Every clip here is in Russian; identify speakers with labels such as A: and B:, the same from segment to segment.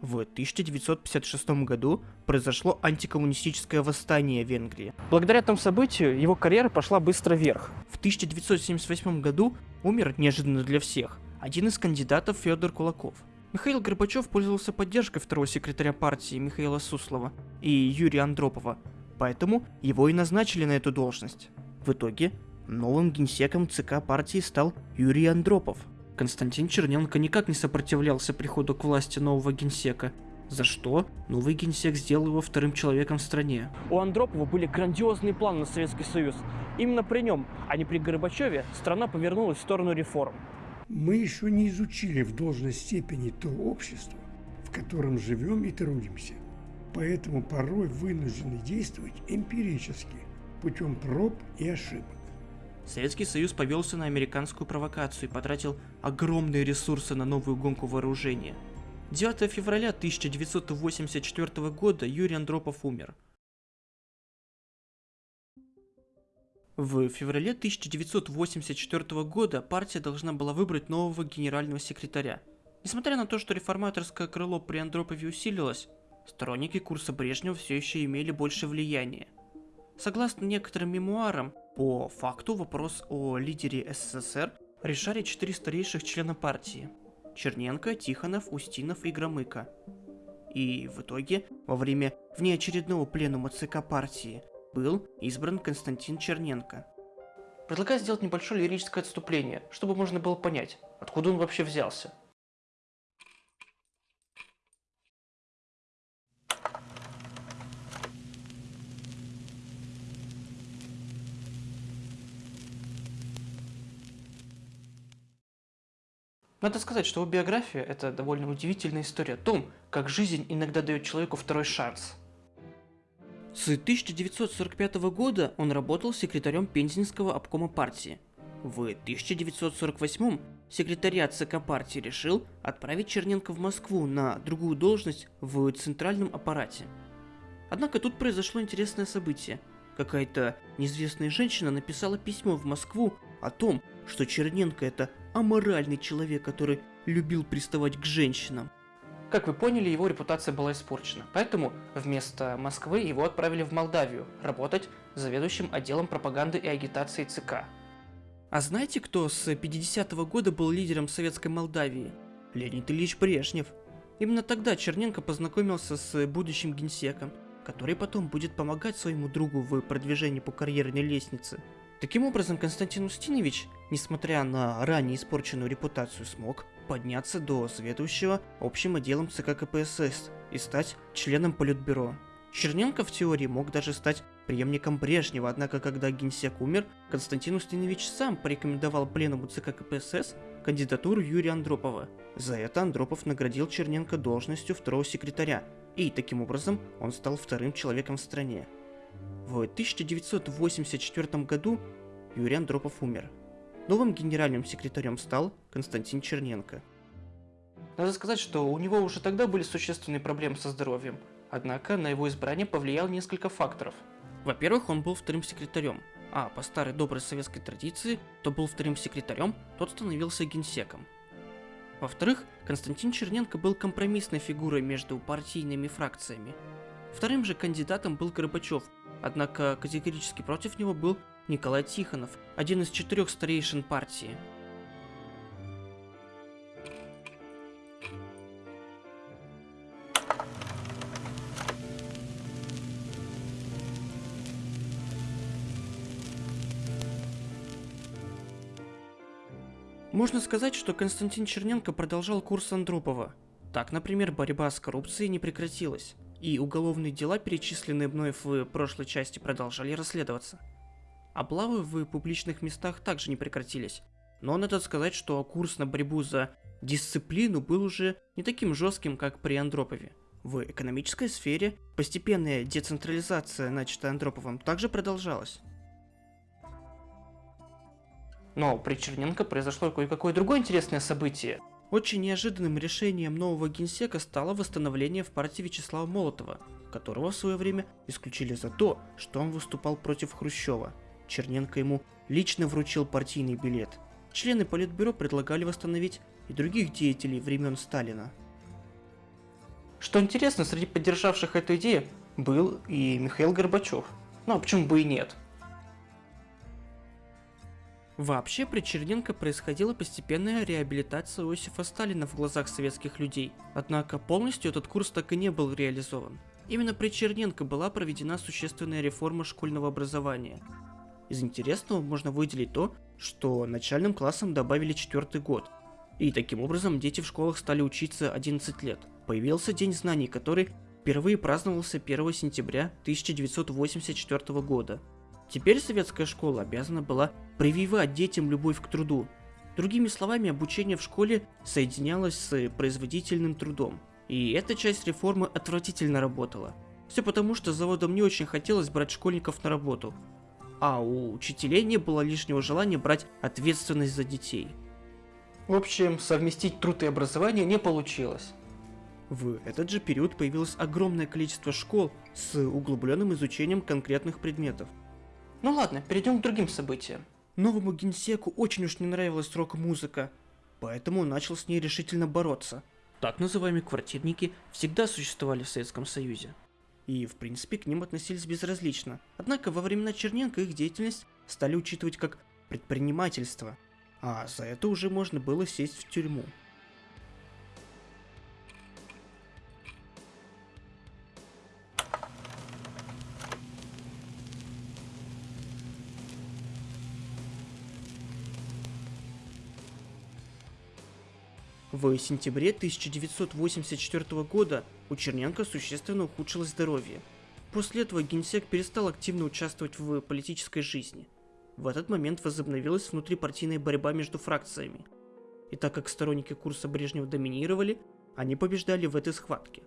A: В 1956 году произошло антикоммунистическое восстание в Венгрии.
B: Благодаря этому событию его карьера пошла быстро вверх.
A: В 1978 году умер неожиданно для всех один из кандидатов Федор Кулаков. Михаил Горбачев пользовался поддержкой второго секретаря партии Михаила Суслова и Юрия Андропова, поэтому его и назначили на эту должность. В итоге новым генсеком ЦК партии стал Юрий Андропов – Константин Черненко никак не сопротивлялся приходу к власти нового генсека, за что новый генсек сделал его вторым человеком в стране.
B: У Андропова были грандиозные планы на Советский Союз. Именно при нем, а не при Горбачеве, страна повернулась в сторону реформ.
C: Мы еще не изучили в должной степени то общество, в котором живем и трудимся. Поэтому порой вынуждены действовать эмпирически, путем проб и ошибок.
A: Советский Союз повелся на американскую провокацию и потратил огромные ресурсы на новую гонку вооружения. 9 февраля 1984 года Юрий Андропов умер. В феврале 1984 года партия должна была выбрать нового генерального секретаря. Несмотря на то, что реформаторское крыло при Андропове усилилось, сторонники курса Брежнева все еще имели больше влияния. Согласно некоторым мемуарам, по факту вопрос о лидере СССР решали четыре старейших члена партии – Черненко, Тихонов, Устинов и Громыко. И в итоге, во время внеочередного пленума ЦК партии, был избран Константин Черненко. Предлагаю сделать небольшое лирическое отступление, чтобы можно было понять, откуда он вообще взялся – Надо сказать, что его биография – это довольно удивительная история о том, как жизнь иногда дает человеку второй шанс. С 1945 года он работал секретарем Пензенского обкома партии. В 1948 секретариат ЦК партии решил отправить Черненко в Москву на другую должность в центральном аппарате. Однако тут произошло интересное событие. Какая-то неизвестная женщина написала письмо в Москву о том, что Черненко это аморальный человек, который любил приставать к женщинам. Как вы поняли, его репутация была испорчена, поэтому вместо Москвы его отправили в Молдавию работать заведующим отделом пропаганды и агитации ЦК. А знаете, кто с 50-го года был лидером советской Молдавии? Леонид Ильич Брежнев. Именно тогда Черненко познакомился с будущим генсеком, который потом будет помогать своему другу в продвижении по карьерной лестнице. Таким образом, Константин Устинович, несмотря на ранее испорченную репутацию, смог подняться до заведующего общим отделом ЦК КПСС и стать членом Политбюро. Черненко в теории мог даже стать преемником Брежнева, однако когда генсек умер, Константин Устинович сам порекомендовал пленуму ЦК КПСС кандидатуру Юрия Андропова. За это Андропов наградил Черненко должностью второго секретаря, и таким образом он стал вторым человеком в стране. В 1984 году Юрий Андропов умер. Новым генеральным секретарем стал Константин Черненко. Надо сказать, что у него уже тогда были существенные проблемы со здоровьем, однако на его избрание повлиял несколько факторов. Во-первых, он был вторым секретарем, а по старой доброй советской традиции, кто был вторым секретарем, тот становился генсеком. Во-вторых, Константин Черненко был компромиссной фигурой между партийными фракциями. Вторым же кандидатом был Горбачев, Однако категорически против него был Николай Тихонов, один из четырех старейшин партии. Можно сказать, что Константин Черненко продолжал курс Андропова. Так, например, борьба с коррупцией не прекратилась и уголовные дела, перечисленные мной в прошлой части, продолжали расследоваться. Облавы в публичных местах также не прекратились, но надо сказать, что курс на борьбу за дисциплину был уже не таким жестким, как при Андропове. В экономической сфере постепенная децентрализация, начатая Андроповым, также продолжалась. Но при Черненко произошло кое-какое другое интересное событие – очень неожиданным решением нового генсека стало восстановление в партии Вячеслава Молотова, которого в свое время исключили за то, что он выступал против Хрущева. Черненко ему лично вручил партийный билет. Члены Политбюро предлагали восстановить и других деятелей времен Сталина.
D: Что интересно, среди поддержавших эту идею был и Михаил Горбачев. Ну а почему бы и нет?
A: Вообще при Черненко происходила постепенная реабилитация Иосифа Сталина в глазах советских людей, однако полностью этот курс так и не был реализован. Именно при Черненко была проведена существенная реформа школьного образования. Из интересного можно выделить то, что начальным классам добавили четвертый год, и таким образом дети в школах стали учиться 11 лет. Появился День знаний, который впервые праздновался 1 сентября 1984 года. Теперь советская школа обязана была прививать детям любовь к труду. Другими словами, обучение в школе соединялось с производительным трудом. И эта часть реформы отвратительно работала. Все потому, что заводам не очень хотелось брать школьников на работу. А у учителей не было лишнего желания брать ответственность за детей.
D: В общем, совместить труд и образование не получилось.
A: В этот же период появилось огромное количество школ с углубленным изучением конкретных предметов.
D: Ну ладно, перейдем к другим событиям.
A: Новому генсеку очень уж не нравилась рок-музыка, поэтому он начал с ней решительно бороться. Так называемые квартирники всегда существовали в Советском Союзе. И, в принципе, к ним относились безразлично. Однако во времена Черненко их деятельность стали учитывать как предпринимательство, а за это уже можно было сесть в тюрьму. В сентябре 1984 года у Черненко существенно ухудшилось здоровье. После этого генсек перестал активно участвовать в политической жизни. В этот момент возобновилась внутрипартийная борьба между фракциями. И так как сторонники курса Брежнева доминировали, они побеждали в этой схватке.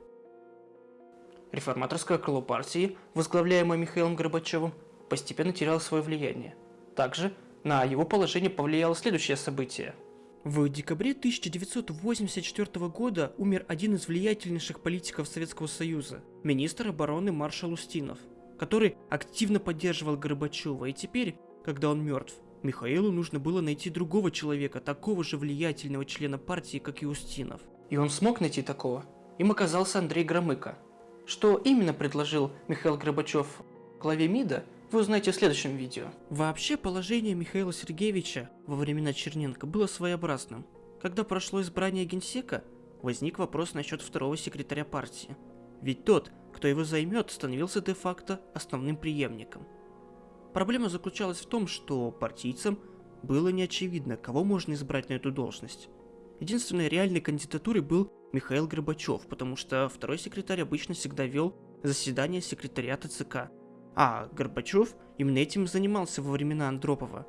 D: Реформаторское крыло партии, возглавляемое Михаилом Горбачевым, постепенно теряло свое влияние. Также на его положение повлияло следующее событие –
A: в декабре 1984 года умер один из влиятельнейших политиков Советского Союза, министр обороны маршал Устинов, который активно поддерживал Горбачева, и теперь, когда он мертв, Михаилу нужно было найти другого человека, такого же влиятельного члена партии, как и Устинов.
D: И он смог найти такого. Им оказался Андрей Громыко. Что именно предложил Михаил Горбачев главе МИДа, вы узнаете в следующем видео.
A: Вообще, положение Михаила Сергеевича во времена Черненко было своеобразным. Когда прошло избрание генсека, возник вопрос насчет второго секретаря партии. Ведь тот, кто его займет, становился де-факто основным преемником. Проблема заключалась в том, что партийцам было не очевидно, кого можно избрать на эту должность. Единственной реальной кандидатурой был Михаил Горбачев, потому что второй секретарь обычно всегда вел заседание секретариата ЦК – а Горбачев именно этим занимался во времена Андропова.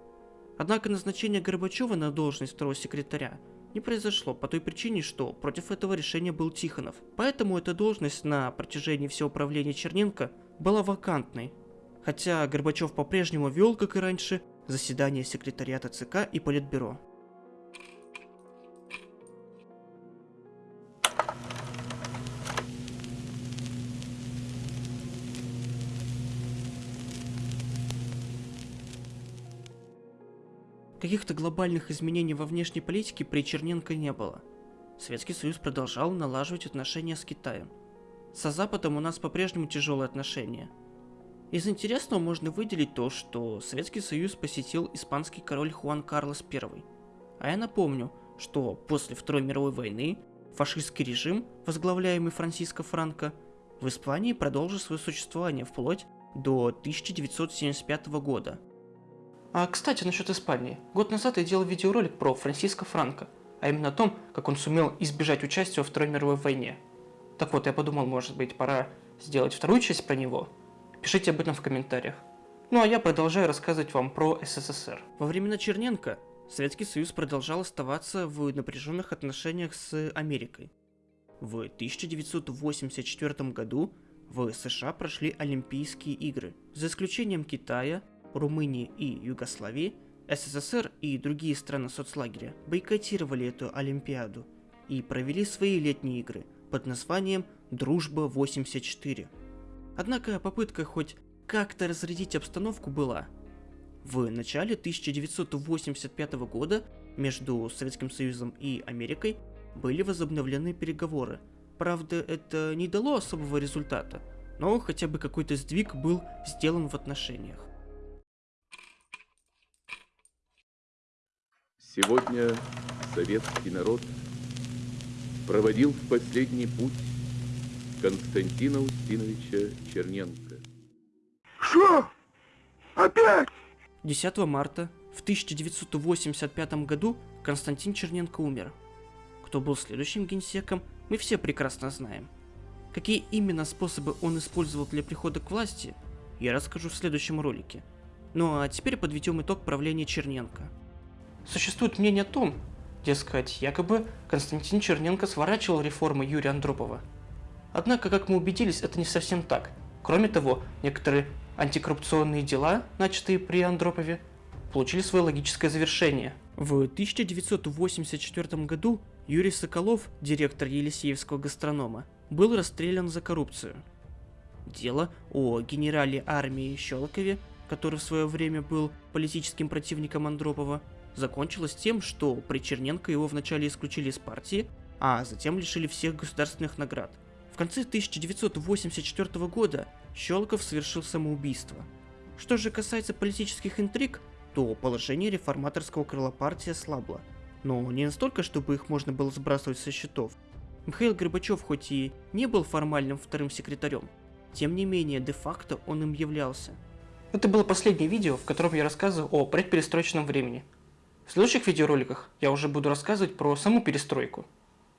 A: Однако назначение Горбачева на должность второго секретаря не произошло по той причине, что против этого решения был Тихонов. Поэтому эта должность на протяжении всего правления Черненко была вакантной. Хотя Горбачев по-прежнему вел, как и раньше, заседания секретариата ЦК и Политбюро. Каких-то глобальных изменений во внешней политике при Черненко не было. Советский Союз продолжал налаживать отношения с Китаем. Со Западом у нас по-прежнему тяжелые отношения. Из интересного можно выделить то, что Советский Союз посетил испанский король Хуан Карлос I. А я напомню, что после Второй мировой войны фашистский режим, возглавляемый Франциско Франко, в Испании продолжил свое существование вплоть до 1975 года –
D: а, кстати, насчет Испании. Год назад я делал видеоролик про Франсиско Франко, а именно о том, как он сумел избежать участия во Второй мировой войне. Так вот, я подумал, может быть, пора сделать вторую часть про него. Пишите об этом в комментариях. Ну а я продолжаю рассказывать вам про СССР.
A: Во времена Черненко Советский Союз продолжал оставаться в напряженных отношениях с Америкой. В 1984 году в США прошли Олимпийские игры. За исключением Китая, Румынии и Югославии, СССР и другие страны соцлагеря бойкотировали эту Олимпиаду и провели свои летние игры под названием «Дружба-84». Однако попытка хоть как-то разрядить обстановку была. В начале 1985 года между Советским Союзом и Америкой были возобновлены переговоры, Правда, это не дало особого результата, но хотя бы какой-то сдвиг был сделан в отношениях.
E: Сегодня советский народ проводил в последний путь Константина Устиновича Черненко.
C: Что? Опять?
A: 10 марта в 1985 году Константин Черненко умер. Кто был следующим генсеком, мы все прекрасно знаем. Какие именно способы он использовал для прихода к власти, я расскажу в следующем ролике. Ну а теперь подведем итог правления Черненко.
F: Существует мнение о том, дескать, якобы Константин Черненко сворачивал реформы Юрия Андропова. Однако, как мы убедились, это не совсем так. Кроме того, некоторые антикоррупционные дела, начатые при Андропове, получили свое логическое завершение.
A: В 1984 году Юрий Соколов, директор Елисеевского гастронома, был расстрелян за коррупцию. Дело о генерале армии Щелкове, который в свое время был политическим противником Андропова, закончилось тем, что при Черненко его вначале исключили из партии, а затем лишили всех государственных наград. В конце 1984 года Щелков совершил самоубийство. Что же касается политических интриг, то положение реформаторского крыла партии слабло. Но не настолько, чтобы их можно было сбрасывать со счетов. Михаил Горбачев хоть и не был формальным вторым секретарем, тем не менее, де-факто он им являлся.
F: Это было последнее видео, в котором я рассказываю о предперестроечном времени. В следующих видеороликах? Я уже буду рассказывать про саму перестройку –